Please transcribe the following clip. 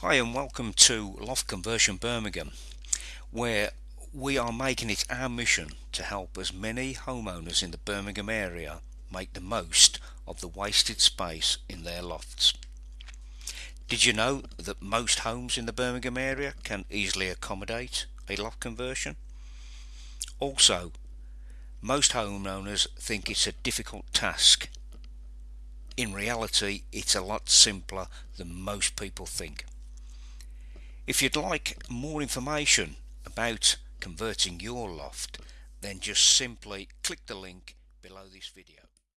Hi and welcome to Loft Conversion Birmingham where we are making it our mission to help as many homeowners in the Birmingham area make the most of the wasted space in their lofts. Did you know that most homes in the Birmingham area can easily accommodate a loft conversion? Also, most homeowners think it's a difficult task. In reality, it's a lot simpler than most people think. If you'd like more information about converting your loft then just simply click the link below this video.